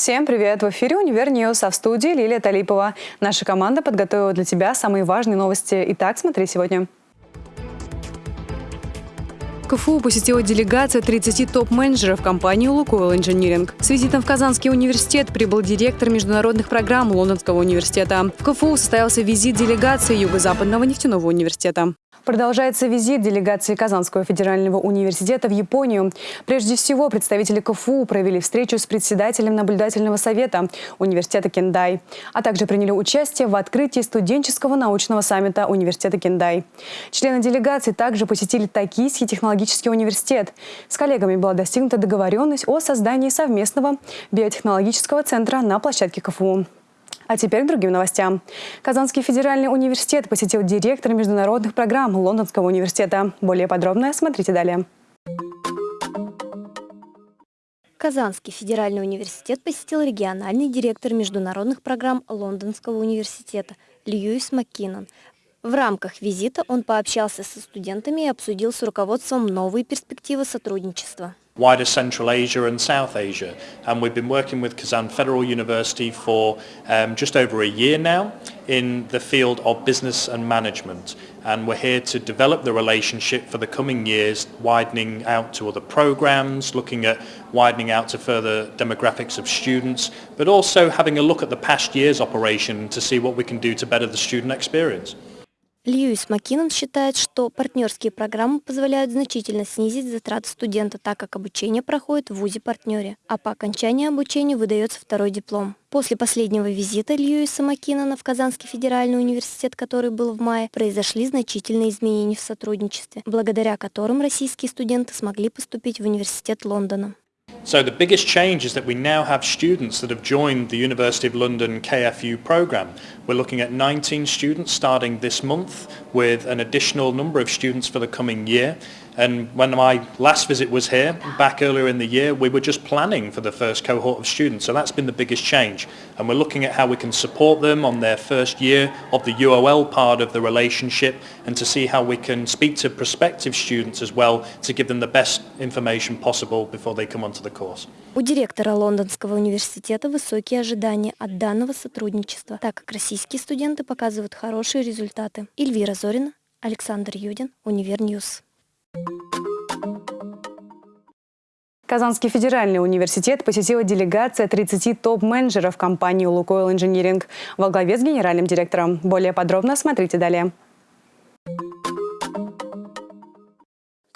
Всем привет! В эфире «Univer News», а в студии Лилия Талипова. Наша команда подготовила для тебя самые важные новости. Итак, смотри сегодня. КФУ посетила делегация 30 топ-менеджеров компании «Лукойл Инжиниринг». С визитом в Казанский университет прибыл директор международных программ Лондонского университета. В КФУ состоялся визит делегации Юго-Западного нефтяного университета. Продолжается визит делегации Казанского федерального университета в Японию. Прежде всего, представители КФУ провели встречу с председателем наблюдательного совета университета Кендай, а также приняли участие в открытии студенческого научного саммита университета Кендай. Члены делегации также посетили Токийский технологический университет. С коллегами была достигнута договоренность о создании совместного биотехнологического центра на площадке КФУ. А теперь к другим новостям. Казанский федеральный университет посетил директор международных программ Лондонского университета. Более подробно смотрите далее. Казанский федеральный университет посетил региональный директор международных программ Лондонского университета Льюис Маккинон. В рамках визита он пообщался со студентами и обсудил с руководством новые перспективы сотрудничества. Wider Central Asia and South Asia. And we've been working with Kazan Federal University for um, just over a year now in the field of business and management. And we're here to develop the relationship for the coming years, widening out to other programs, looking at widening out to further demographics of students, but also having a look at the past year's operation to see what we can do to better the student experience. Льюис Маккинон считает, что партнерские программы позволяют значительно снизить затраты студента, так как обучение проходит в ВУЗе-партнере, а по окончании обучения выдается второй диплом. После последнего визита Льюиса Маккинона в Казанский федеральный университет, который был в мае, произошли значительные изменения в сотрудничестве, благодаря которым российские студенты смогли поступить в университет Лондона. So the biggest change is that we now have students that have joined the University of London KFU programme. We're looking at 19 students starting this month with an additional number of students for the coming year. And when my last visit was here, back earlier in the year, we were just planning for the first cohort of students. So that's been the biggest change. And we're looking at how we can support them on their first year of the UOL part of the relationship and to see how we can speak to prospective students as well to give them the best information possible before they come onto the course. У директора Лондонского университета высокие ожидания от данного сотрудничества, так как российские студенты показывают хорошие результаты. Эльвира Зорина, Александр Юдин, Универньюз. Казанский федеральный университет посетила делегация 30 топ-менеджеров компании «Лукойл Инжиниринг» во главе с генеральным директором. Более подробно смотрите далее.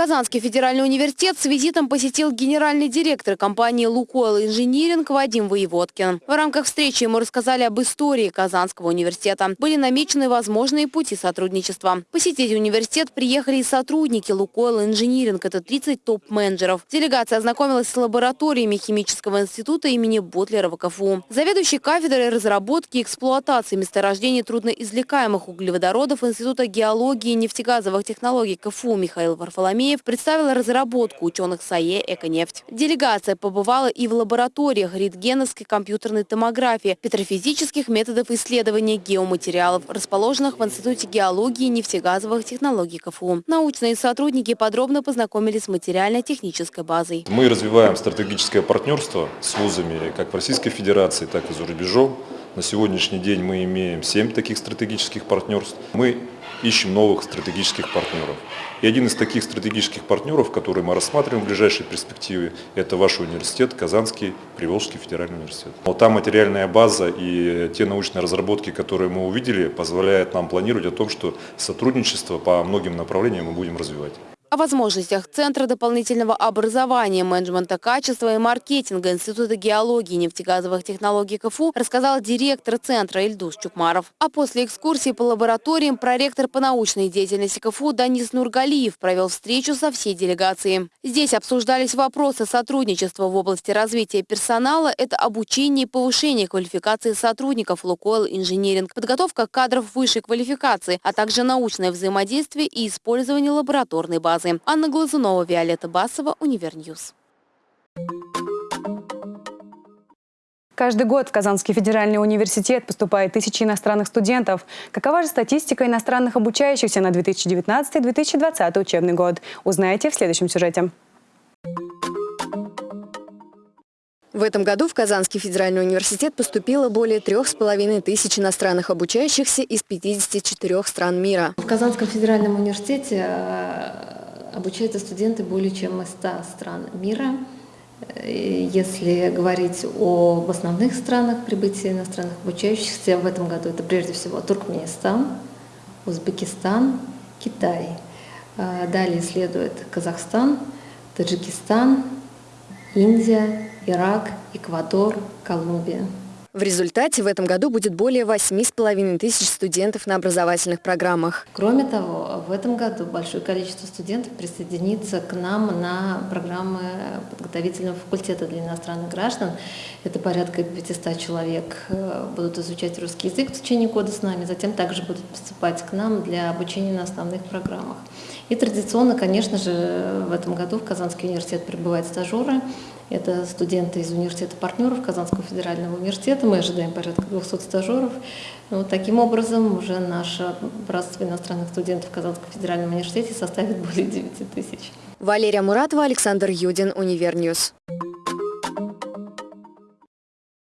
Казанский федеральный университет с визитом посетил генеральный директор компании «Лукойл Инжиниринг» Вадим Воеводкин. В рамках встречи ему рассказали об истории Казанского университета. Были намечены возможные пути сотрудничества. Посетить университет приехали и сотрудники «Лукойл Инжиниринг». Это 30 топ-менеджеров. Делегация ознакомилась с лабораториями химического института имени Ботлера в КФУ. Заведующий кафедрой разработки и эксплуатации месторождений трудноизвлекаемых углеводородов Института геологии и нефтегазовых технологий КФУ Михаил Варфоломеев Корнеев представила разработку ученых САЕ «Эконефть». Делегация побывала и в лабораториях рентгеновской компьютерной томографии, петрофизических методов исследования геоматериалов, расположенных в Институте геологии и нефтегазовых технологий КФУ. Научные сотрудники подробно познакомились с материально-технической базой. Мы развиваем стратегическое партнерство с вузами как в Российской Федерации, так и за рубежом. На сегодняшний день мы имеем 7 таких стратегических партнерств. Мы ищем новых стратегических партнеров. И один из таких стратегических партнеров, который мы рассматриваем в ближайшей перспективе, это ваш университет, Казанский Приволжский федеральный университет. Вот та материальная база и те научные разработки, которые мы увидели, позволяют нам планировать о том, что сотрудничество по многим направлениям мы будем развивать. О возможностях Центра дополнительного образования, менеджмента качества и маркетинга Института геологии и нефтегазовых технологий КФУ рассказал директор Центра Ильдус Чукмаров. А после экскурсии по лабораториям проректор по научной деятельности КФУ Данис Нургалиев провел встречу со всей делегацией. Здесь обсуждались вопросы сотрудничества в области развития персонала, это обучение и повышение квалификации сотрудников Лукойл Инжиниринг, подготовка кадров высшей квалификации, а также научное взаимодействие и использование лабораторной базы базы. Анна Глазунова, Виолетта Басова, Univer News. Каждый год в Казанский федеральный университет поступает тысячи иностранных студентов. Какова же статистика иностранных обучающихся на 2019-2020 учебный год? Узнаете в следующем сюжете. В этом году в Казанский федеральный университет поступило более трех с половиной тысяч иностранных обучающихся из 54 стран мира. В Казанском федеральном университете э, обучаются студенты более чем из 100 стран мира. Э, если говорить об основных странах прибытия иностранных обучающихся, в этом году это прежде всего Туркменистан, Узбекистан, Китай. Э, далее следует Казахстан, Таджикистан, Индия, Ирак, Эквадор, Колумбия. В результате в этом году будет более 8,5 тысяч студентов на образовательных программах. Кроме того, в этом году большое количество студентов присоединится к нам на программы подготовительного факультета для иностранных граждан. Это порядка 500 человек э, будут изучать русский язык в течение года с нами, затем также будут поступать к нам для обучения на основных программах. И традиционно, конечно же, в этом году в Казанский университет прибывают стажеры. Это студенты из университета партнеров Казанского федерального университета. Мы ожидаем порядка 200 стажеров. Вот таким образом уже наше братство иностранных студентов в Казанском федеральном университете составит более 9 тысяч. Валерия Муратова, Александр Юдин, Univer News.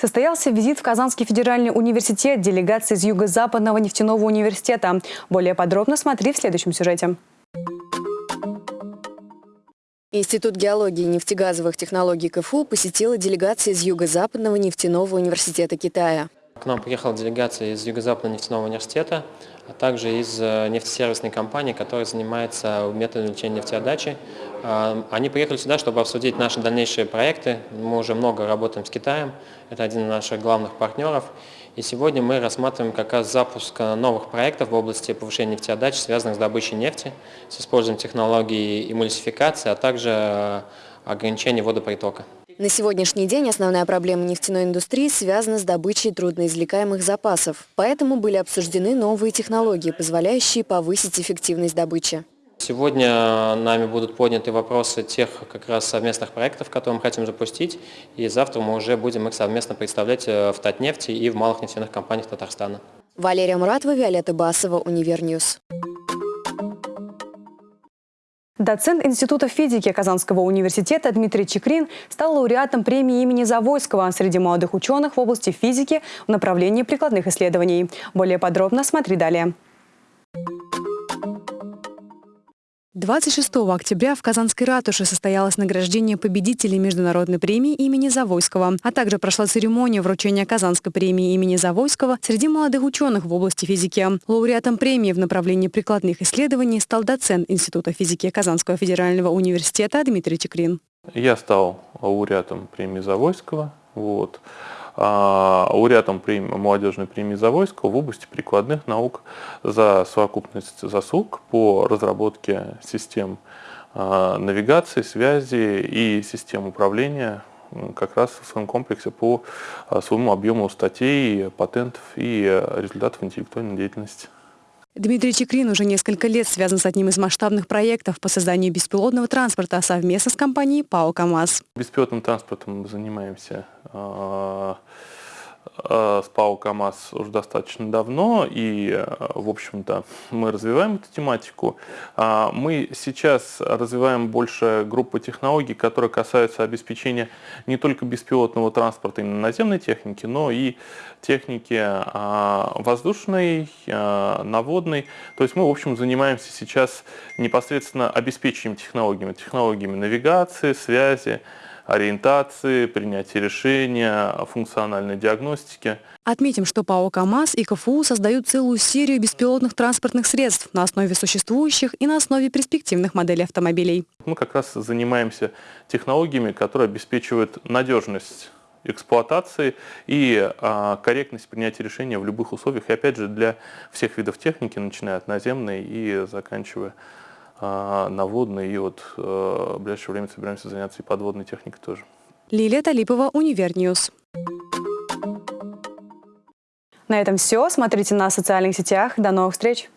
Состоялся визит в Казанский федеральный университет делегации из Юго-Западного нефтяного университета. Более подробно смотри в следующем сюжете. Институт геологии и нефтегазовых технологий КФУ посетила делегация из Юго-Западного нефтяного университета Китая. К нам приехала делегация из Юго-Западного нефтяного университета, а также из э, нефтесервисной компании, которая занимается методом увеличения нефтеотдачи. А, они приехали сюда, чтобы обсудить наши дальнейшие проекты. Мы уже много работаем с Китаем, это один из наших главных партнеров. И сегодня мы рассматриваем как раз запуск новых проектов в области повышения нефтеотдачи, связанных с добычей нефти, с использованием технологий эмульсификации, а также э, ограничения водопритока. На сегодняшний день основная проблема нефтяной индустрии связана с добычей трудноизвлекаемых запасов. Поэтому были обсуждены новые технологии, позволяющие повысить эффективность добычи. Сегодня нами будут подняты вопросы тех как раз совместных проектов, которые мы хотим запустить, и завтра мы уже будем их совместно представлять э, в Татнефти и в малых нефтяных компаниях Татарстана. Валерия Муратова, Виолетта Басова, Univer News. Доцент Института физики Казанского университета Дмитрий Чикрин стал лауреатом премии имени Завойского среди молодых ученых в области физики в направлении прикладных исследований. Более подробно смотри далее. 26 октября в Казанской ратуше состоялось награждение победителей Международной премии имени Завойского, а также прошла церемония вручения Казанской премии имени Завойского среди молодых ученых в области физики. Лауреатом премии в направлении прикладных исследований стал доцент Института физики Казанского федерального университета Дмитрий Чекрин. Я стал лауреатом премии Завойского. Вот лауреатом премии, молодежной премии Завойского в области прикладных наук за совокупность заслуг по разработке систем а, навигации, связи и систем управления как раз в своем комплексе по а, своему объему статей, патентов и результатов интеллектуальной деятельности. Дмитрий Чекрин уже несколько лет связан с одним из масштабных проектов по созданию беспилотного транспорта совместно с компанией ПАО «КамАЗ». Беспилотным транспортом мы занимаемся а, с ПАО КАМАЗ уже достаточно давно, и, э, в общем-то, мы развиваем эту тематику. А, мы сейчас развиваем больше группы технологий, которые касаются обеспечения не только беспилотного транспорта именно наземной техники, но и техники а, воздушной, а, наводной. То есть мы, в общем, занимаемся сейчас непосредственно обеспечением технологиями, технологиями навигации, связи, ориентации, принятия решения, функциональной диагностики. Отметим, что ПАО «КамАЗ» и КФУ создают целую серию беспилотных транспортных средств на основе существующих и на основе перспективных моделей автомобилей. Мы как раз занимаемся технологиями, которые обеспечивают надежность эксплуатации и а, корректность принятия решения в любых условиях. И опять же для всех видов техники, начиная от наземной и заканчивая на водной, и вот э, в ближайшее время собираемся заняться и подводной техникой тоже. Лилия Талипова, Univer News. На этом все. Смотрите на социальных сетях. До новых встреч!